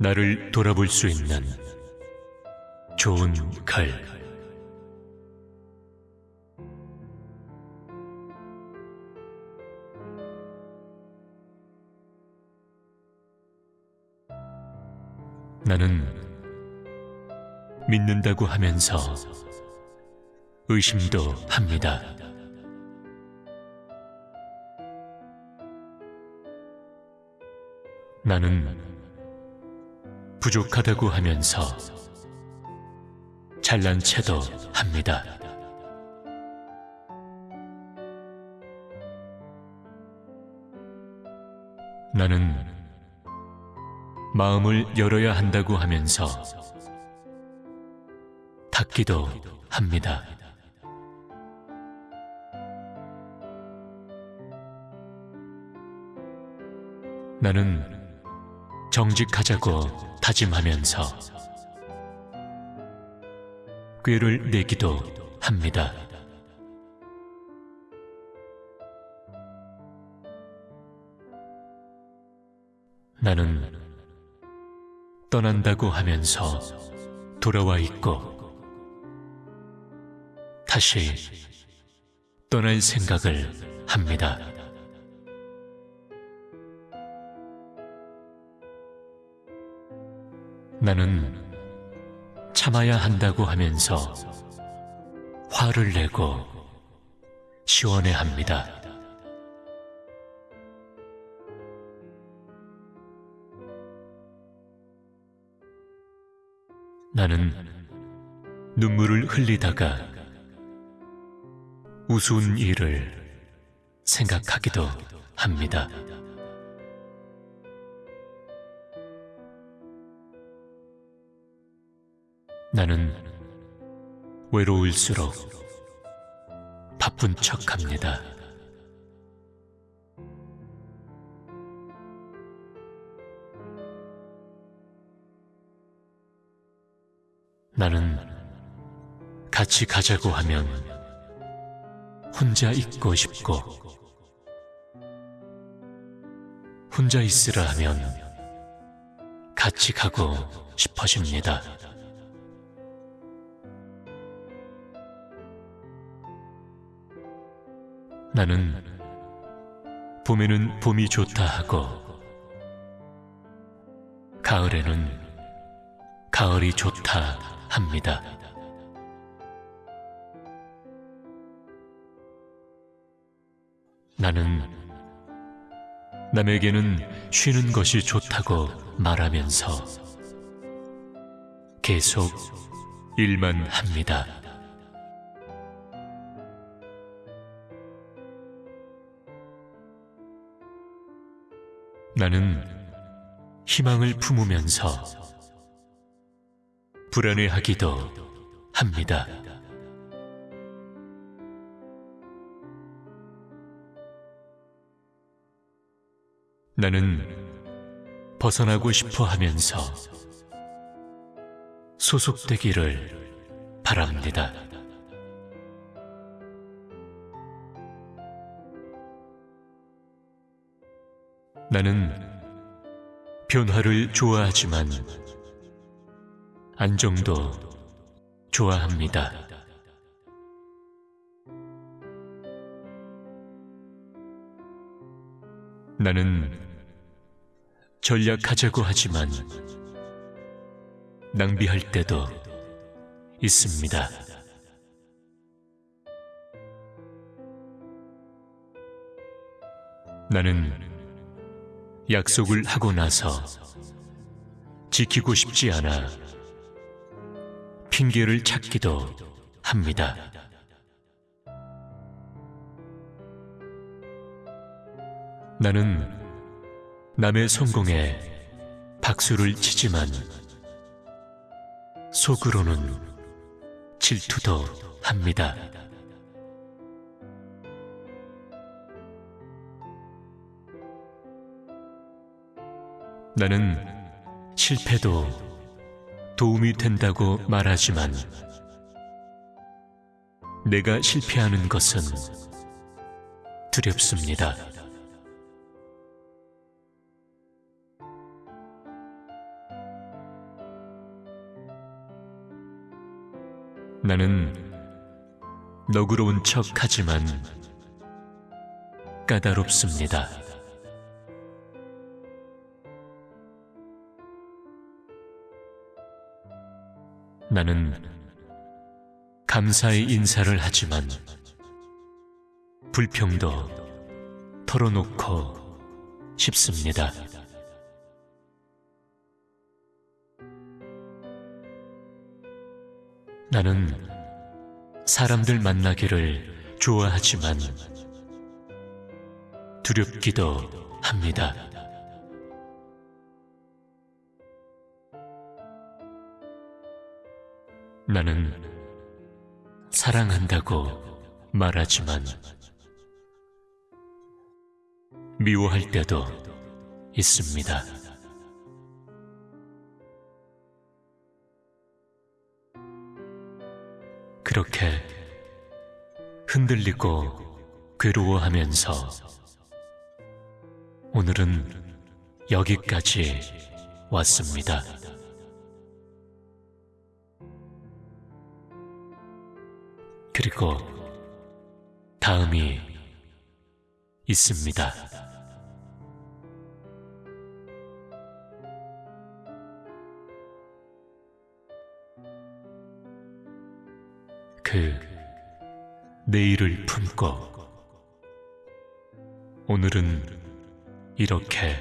나를 돌아볼 수 있는 좋은 글. 나는 믿는다고 하면서 의심도 합니다. 나는 부족하다고 하면서 잘난 체도 합니다. 나는 마음을 열어야 한다고 하면서 닫기도 합니다. 나는 정직하자고 다짐하면서 꾀를 내기도 합니다. 나는 떠난다고 하면서 돌아와 있고 다시 떠날 생각을 합니다. 나는 참아야 한다고 하면서 화를 내고 시원해 합니다. 나는 눈물을 흘리다가 우스운 일을 생각하기도 합니다. 나는 외로울수록 바쁜 척 합니다. 나는 같이 가자고 하면 혼자 있고 싶고 혼자 있으라 하면 같이 가고 싶어집니다. 나는 봄에는 봄이 좋다 하고 가을에는 가을이 좋다 합니다. 나는 남에게는 쉬는 것이 좋다고 말하면서 계속 일만 합니다. 나는 희망을 품으면서 불안해하기도 합니다. 나는 벗어나고 싶어 하면서 소속되기를 바랍니다. 나는 변화를 좋아하지만 안정도 좋아합니다. 나는 전략하자고 하지만 낭비할 때도 있습니다. 나는 약속을 하고 나서 지키고 싶지 않아 핑계를 찾기도 합니다. 나는 남의 성공에 박수를 치지만 속으로는 질투도 합니다. 나는 실패도 도움이 된다고 말하지만 내가 실패하는 것은 두렵습니다. 나는 너그러운 척 하지만 까다롭습니다. 나는 감사의 인사를 하지만 불평도 털어놓고 싶습니다. 나는 사람들 만나기를 좋아하지만 두렵기도 합니다. 나는 사랑한다고 말하지만 미워할 때도 있습니다. 그렇게 흔들리고 괴로워하면서 오늘은 여기까지 왔습니다. 그리고 다음이 있습니다. 그 내일을 품고 오늘은 이렇게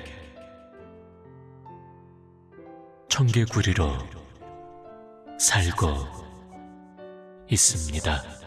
청개구리로 살고 있습니다.